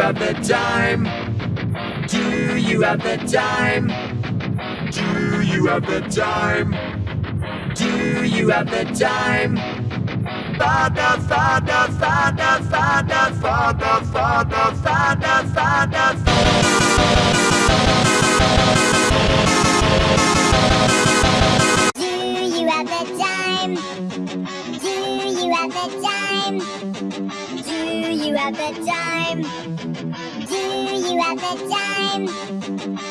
have the time? Do you have the time? Do you have the time? Do you have the time? Father, Father, Father, Father, Father, Father, Father, Father, Do you have the time? Do you have the time? Do you have the time? Do you have the time?